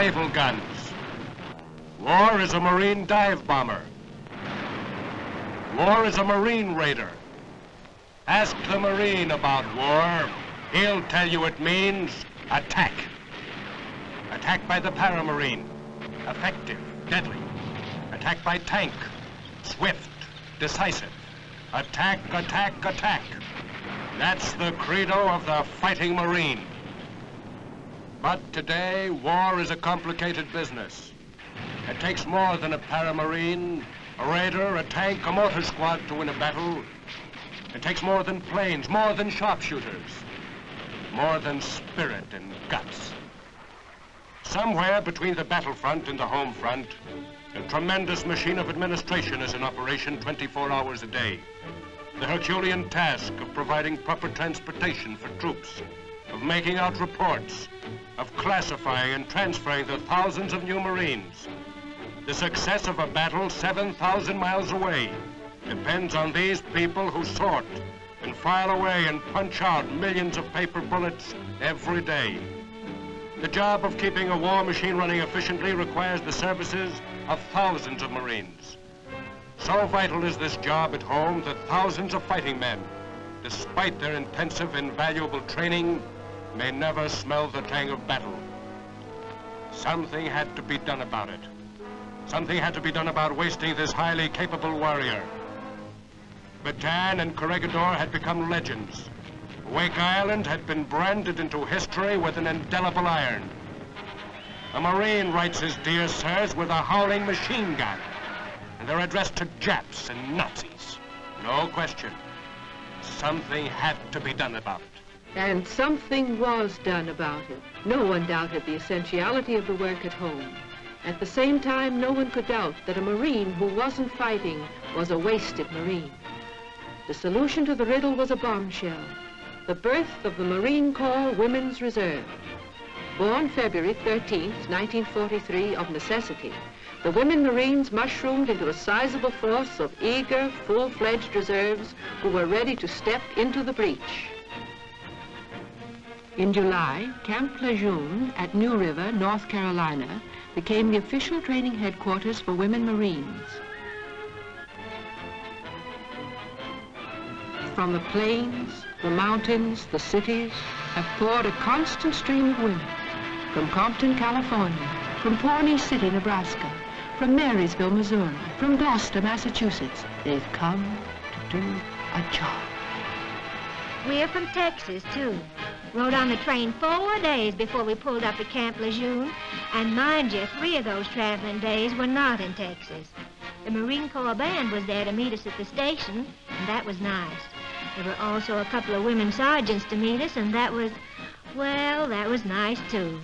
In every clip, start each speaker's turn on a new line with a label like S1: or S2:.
S1: naval guns. War is a Marine dive bomber. War is a Marine raider. Ask the Marine about war. He'll tell you it means attack. Attack by the paramarine. Effective, deadly. Attack by tank. Swift, decisive. Attack, attack, attack. That's the credo of the fighting Marine. But today, war is a complicated business. It takes more than a paramarine, a raider, a tank, a mortar squad to win a battle. It takes more than planes, more than sharpshooters, more than spirit and guts. Somewhere between the battlefront and the home front, a tremendous machine of administration is in operation 24 hours a day. The Herculean task of providing proper transportation for troops, of making out reports, of classifying and transferring the thousands of new Marines. The success of a battle 7,000 miles away depends on these people who sort and file away and punch out millions of paper bullets every day. The job of keeping a war machine running efficiently requires the services of thousands of Marines. So vital is this job at home that thousands of fighting men, despite their intensive and valuable training, may never smell the tang of battle. Something had to be done about it. Something had to be done about wasting this highly capable warrior. Bataan and Corregidor had become legends. Wake Island had been branded into history with an indelible iron. A Marine writes his dear sirs with a howling machine gun. And they're addressed to Japs and Nazis. No question. Something had to be done about it.
S2: And something was done about it. No one doubted the essentiality of the work at home. At the same time, no one could doubt that a Marine who wasn't fighting was a wasted Marine. The solution to the riddle was a bombshell, the birth of the Marine Corps Women's Reserve. Born February 13, 1943, of necessity, the women Marines mushroomed into a sizable force of eager, full-fledged reserves who were ready to step into the breach. In July, Camp Lejeune at New River, North Carolina, became the official training headquarters for women Marines. From the plains, the mountains, the cities, have poured a constant stream of women. From Compton, California, from Pawnee City, Nebraska, from Marysville, Missouri, from Gloucester, Massachusetts, they've come to do a job.
S3: We're from Texas, too. Rode on the train four days before we pulled up at Camp Lejeune. And mind you, three of those traveling days were not in Texas. The Marine Corps band was there to meet us at the station, and that was nice. There were also a couple of women sergeants to meet us, and that was, well, that was nice, too.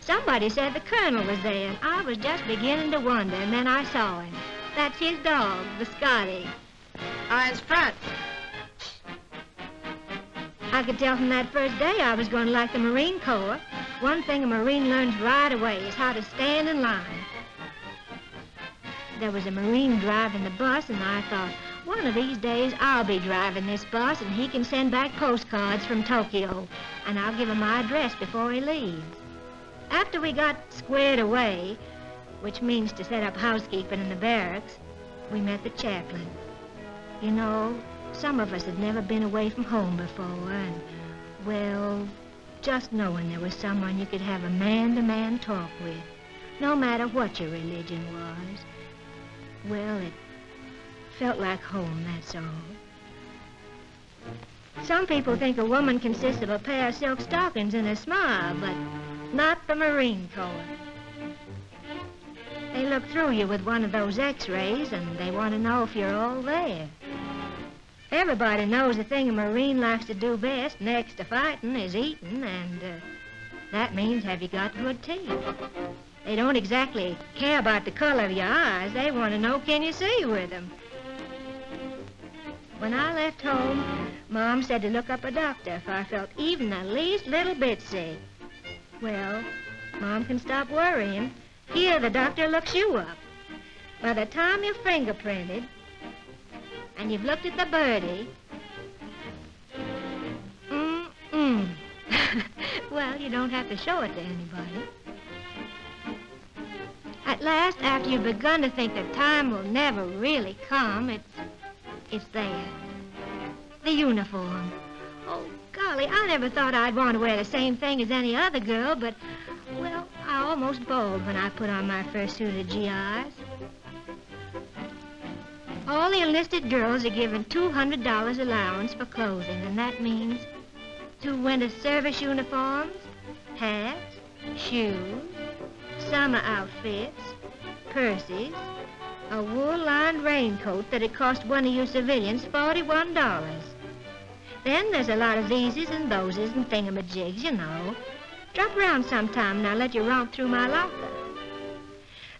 S3: Somebody said the colonel was there, and I was just beginning to wonder, and then I saw him. That's his dog, the Scotty.
S4: Eyes front.
S3: I could tell from that first day I was going to like the Marine Corps. One thing a Marine learns right away is how to stand in line. There was a Marine driving the bus, and I thought, one of these days, I'll be driving this bus, and he can send back postcards from Tokyo, and I'll give him my address before he leaves. After we got squared away, which means to set up housekeeping in the barracks, we met the chaplain. You know, some of us had never been away from home before, and, well, just knowing there was someone you could have a man-to-man -man talk with, no matter what your religion was, well, it felt like home, that's all. Some people think a woman consists of a pair of silk stockings and a smile, but not the Marine Corps. They look through you with one of those x-rays, and they want to know if you're all there. Everybody knows the thing a Marine likes to do best next to fighting is eating, and uh, that means have you got good teeth. They don't exactly care about the color of your eyes. They want to know can you see with them. When I left home, Mom said to look up a doctor if I felt even the least little bit sick. Well, Mom can stop worrying. Here, the doctor looks you up. By the time you're fingerprinted and you've looked at the birdie, mm-mm. well, you don't have to show it to anybody. At last, after you've begun to think that time will never really come, it's, it's there. The uniform. Oh, golly, I never thought I'd want to wear the same thing as any other girl, but, well, I almost bawled when I put on my first suit of GIs. All the enlisted girls are given $200 allowance for clothing, and that means two winter service uniforms, hats, shoes, summer outfits, purses, a wool-lined raincoat that'd cost one of you civilians $41. Then there's a lot of theses and thoses and thingamajigs, you know. Drop around sometime and I'll let you romp through my locker.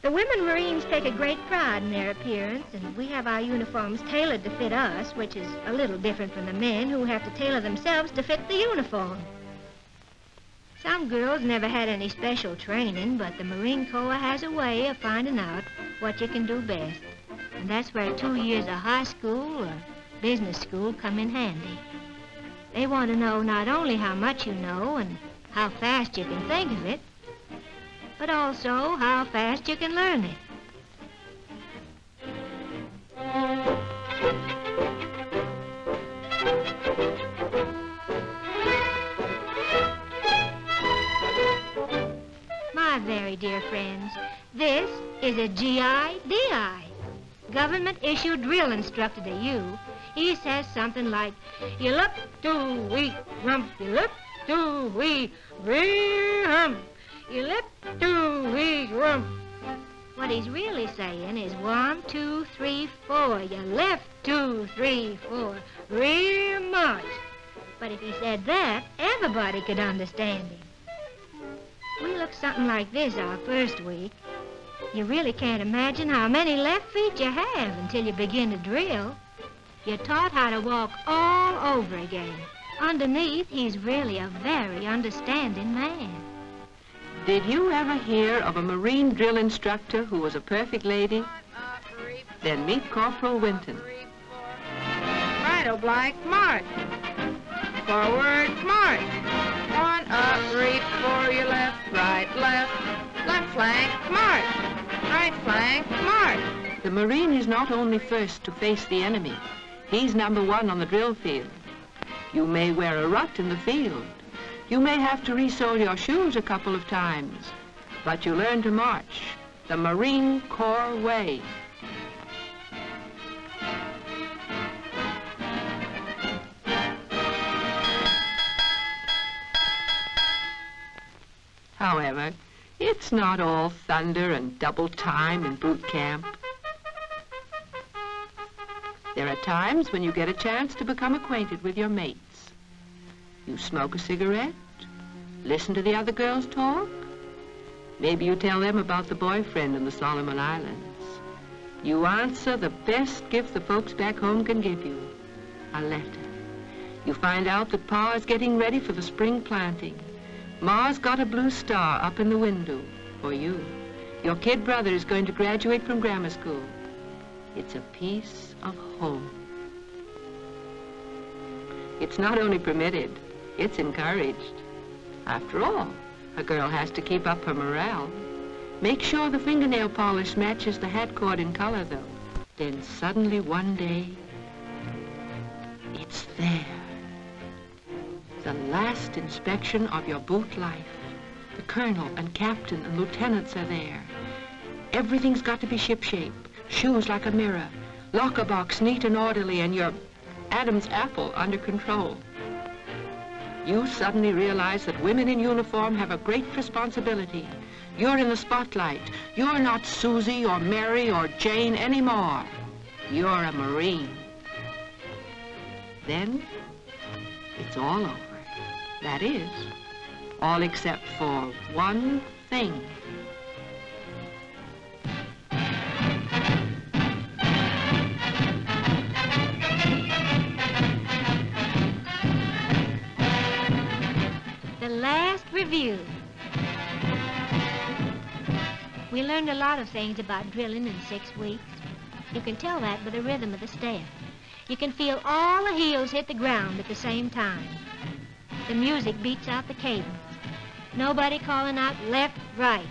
S3: The women Marines take a great pride in their appearance, and we have our uniforms tailored to fit us, which is a little different from the men who have to tailor themselves to fit the uniform. Some girls never had any special training, but the Marine Corps has a way of finding out what you can do best. And that's where two years of high school or business school come in handy. They want to know not only how much you know and how fast you can think of it, but also how fast you can learn it. My very dear friends, this is a GIDI, government-issued drill instructor to you. He says something like, you look to we rump, you look to we you rump. What he's really saying is one, two, three, four. You left, two, three, four. Real much. But if he said that, everybody could understand him. We looked something like this our first week. You really can't imagine how many left feet you have until you begin to drill. You're taught how to walk all over again. Underneath, he's really a very understanding man.
S2: Did you ever hear of a Marine drill instructor who was a perfect lady? Then meet Corporal Winton.
S4: Right, oblique, march. Forward, march. One up, reap for your left, right, left. Left flank, march. Right flank, march.
S2: The Marine is not only first to face the enemy, he's number one on the drill field. You may wear a rut in the field. You may have to resole your shoes a couple of times, but you learn to march the Marine Corps way. However, it's not all thunder and double time in boot camp. There are times when you get a chance to become acquainted with your mates. You smoke a cigarette, listen to the other girls talk. Maybe you tell them about the boyfriend in the Solomon Islands. You answer the best gift the folks back home can give you, a letter. You find out that Pa is getting ready for the spring planting. Ma's got a blue star up in the window for you. Your kid brother is going to graduate from grammar school. It's a piece of home. It's not only permitted, it's encouraged. After all, a girl has to keep up her morale. Make sure the fingernail polish matches the hat cord in color, though. Then suddenly one day, it's there. The last inspection of your boot life. The colonel and captain and lieutenants are there. Everything's got to be shipshape. Shoes like a mirror. Locker box neat and orderly and your Adam's apple under control. You suddenly realize that women in uniform have a great responsibility. You're in the spotlight. You're not Susie or Mary or Jane anymore. You're a Marine. Then it's all over. That is, all except for one thing.
S3: Last review. We learned a lot of things about drilling in six weeks. You can tell that by the rhythm of the step. You can feel all the heels hit the ground at the same time. The music beats out the cadence. Nobody calling out left, right.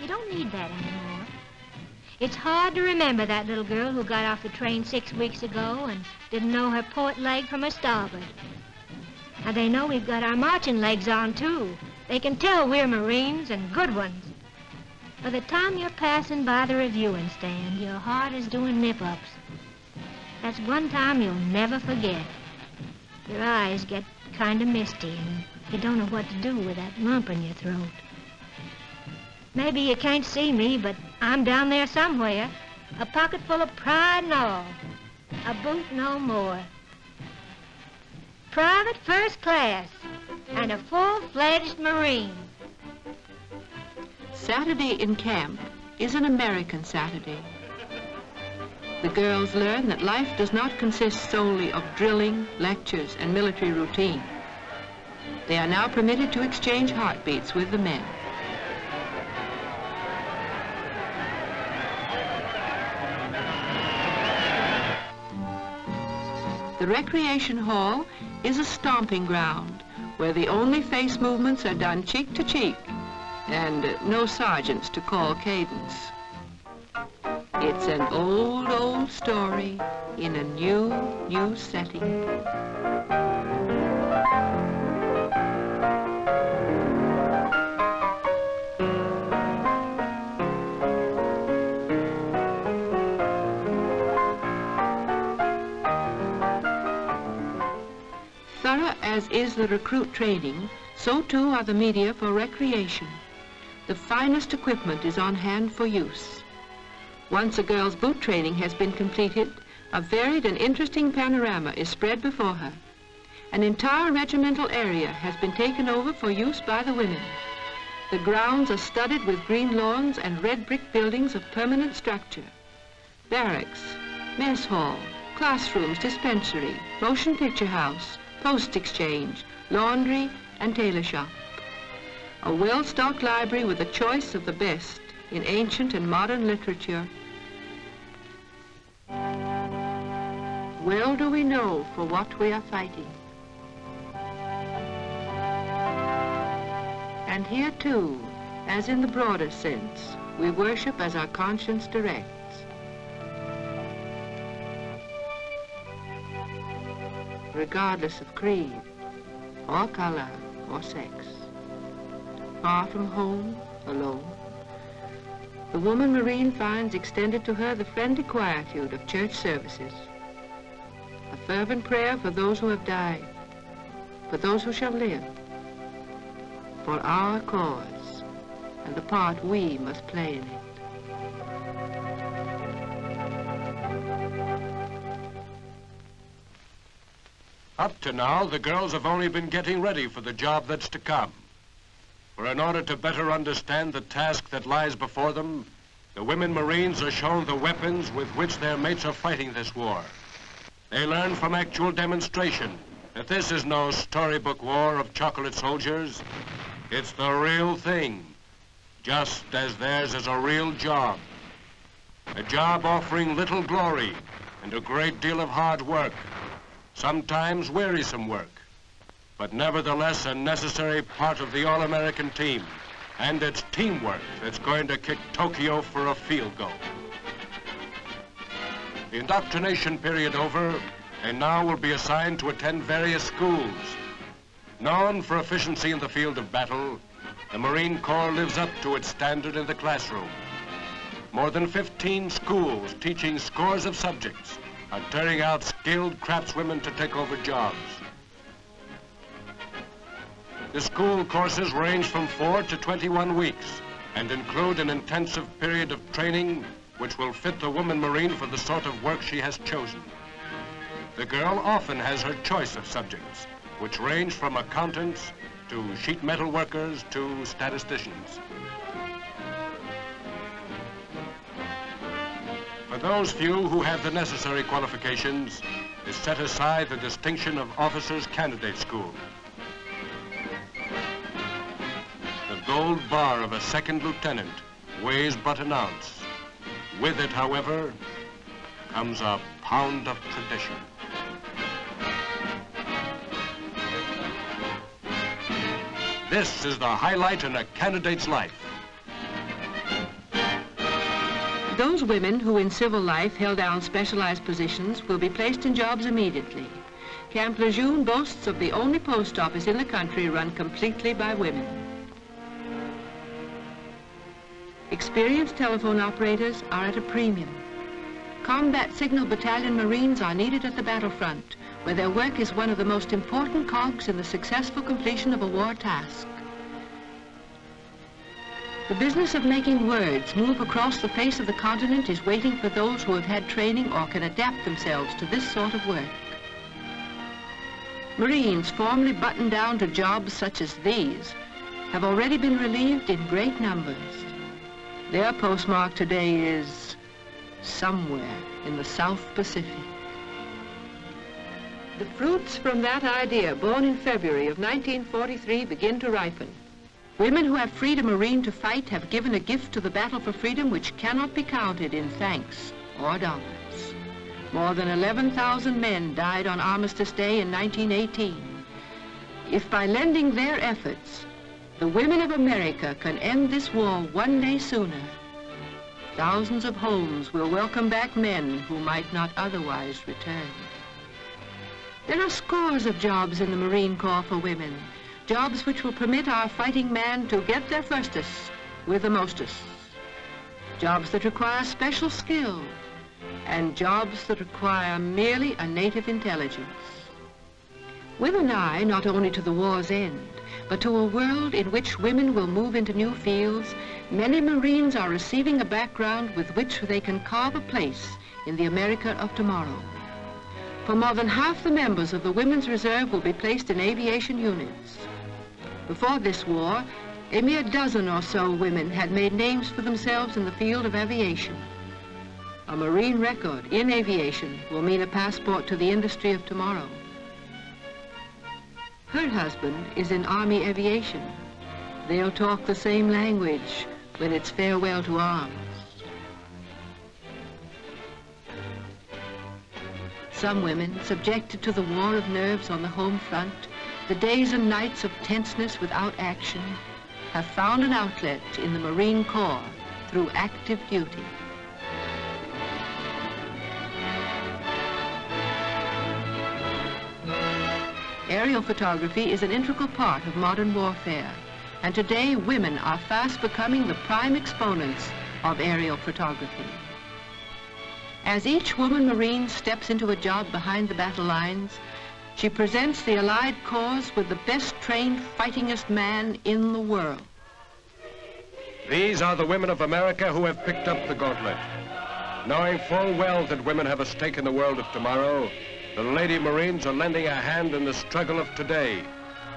S3: You don't need that anymore. It's hard to remember that little girl who got off the train six weeks ago and didn't know her port leg from her starboard. Now they know we've got our marching legs on, too. They can tell we're Marines and good ones. By the time you're passing by the reviewing stand, your heart is doing nip-ups. That's one time you'll never forget. Your eyes get kind of misty and you don't know what to do with that lump in your throat. Maybe you can't see me, but I'm down there somewhere. A pocket full of pride and all. A boot no more. Private first class and a full-fledged Marine.
S2: Saturday in camp is an American Saturday. The girls learn that life does not consist solely of drilling, lectures, and military routine. They are now permitted to exchange heartbeats with the men. The recreation hall is a stomping ground where the only face movements are done cheek to cheek and no sergeants to call cadence. It's an old, old story in a new, new setting. As is the recruit training, so too are the media for recreation. The finest equipment is on hand for use. Once a girl's boot training has been completed, a varied and interesting panorama is spread before her. An entire regimental area has been taken over for use by the women. The grounds are studded with green lawns and red brick buildings of permanent structure. Barracks, mess hall, classrooms, dispensary, motion picture house, post exchange, laundry, and tailor shop. A well-stocked library with a choice of the best in ancient and modern literature. Well do we know for what we are fighting. And here too, as in the broader sense, we worship as our conscience directs. Regardless of creed, or color, or sex. Far from home, alone, the woman Marine finds extended to her the friendly quietude of church services. A fervent prayer for those who have died, for those who shall live, for our cause, and the part we must play in it.
S1: Up to now, the girls have only been getting ready for the job that's to come. For in order to better understand the task that lies before them, the women Marines are shown the weapons with which their mates are fighting this war. They learn from actual demonstration that this is no storybook war of chocolate soldiers. It's the real thing, just as theirs is a real job. A job offering little glory and a great deal of hard work, sometimes wearisome work, but nevertheless a necessary part of the All-American team. And it's teamwork that's going to kick Tokyo for a field goal. The indoctrination period over, they now will be assigned to attend various schools. Known for efficiency in the field of battle, the Marine Corps lives up to its standard in the classroom. More than 15 schools teaching scores of subjects are turning out skilled craftswomen to take over jobs. The school courses range from 4 to 21 weeks and include an intensive period of training which will fit the woman Marine for the sort of work she has chosen. The girl often has her choice of subjects, which range from accountants to sheet metal workers to statisticians. Those few who have the necessary qualifications, is set aside the distinction of Officers Candidate School. The gold bar of a second lieutenant weighs but an ounce. With it, however, comes a pound of tradition. This is the highlight in a candidate's life.
S2: Those women who in civil life held down specialized positions will be placed in jobs immediately. Camp Lejeune boasts of the only post office in the country run completely by women. Experienced telephone operators are at a premium. Combat Signal Battalion Marines are needed at the battlefront, where their work is one of the most important cogs in the successful completion of a war task. The business of making words move across the face of the continent is waiting for those who have had training or can adapt themselves to this sort of work. Marines formerly buttoned down to jobs such as these have already been relieved in great numbers. Their postmark today is somewhere in the South Pacific. The fruits from that idea, born in February of 1943, begin to ripen. Women who have freed a Marine to fight have given a gift to the battle for freedom which cannot be counted in thanks or dollars. More than 11,000 men died on Armistice Day in 1918. If by lending their efforts, the women of America can end this war one day sooner, thousands of homes will welcome back men who might not otherwise return. There are scores of jobs in the Marine Corps for women, jobs which will permit our fighting man to get their firstus with the mostest. Jobs that require special skill, and jobs that require merely a native intelligence. With an eye not only to the war's end, but to a world in which women will move into new fields, many Marines are receiving a background with which they can carve a place in the America of tomorrow. For more than half the members of the Women's Reserve will be placed in aviation units. Before this war, a mere dozen or so women had made names for themselves in the field of aviation. A Marine record in aviation will mean a passport to the industry of tomorrow. Her husband is in Army aviation. They'll talk the same language when it's farewell to arms. Some women, subjected to the war of nerves on the home front, the days and nights of tenseness without action, have found an outlet in the Marine Corps through active duty. Aerial photography is an integral part of modern warfare, and today women are fast becoming the prime exponents of aerial photography. As each woman Marine steps into a job behind the battle lines, she presents the Allied cause with the best trained, fightingest man in the world.
S1: These are the women of America who have picked up the gauntlet. Knowing full well that women have a stake in the world of tomorrow, the Lady Marines are lending a hand in the struggle of today.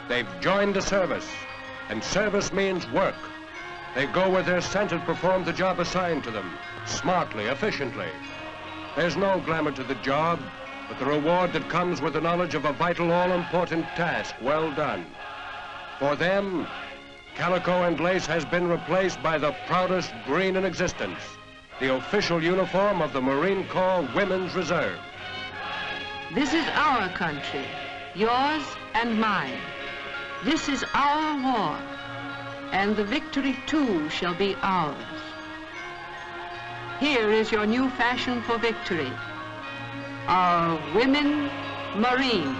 S1: They've joined the service, and service means work. They go where they're sent and perform the job assigned to them, smartly, efficiently. There's no glamour to the job, but the reward that comes with the knowledge of a vital, all-important task well done. For them, calico and lace has been replaced by the proudest green in existence, the official uniform of the Marine Corps Women's Reserve.
S2: This is our country, yours and mine. This is our war, and the victory too shall be ours. Here is your new fashion for victory are women Marines.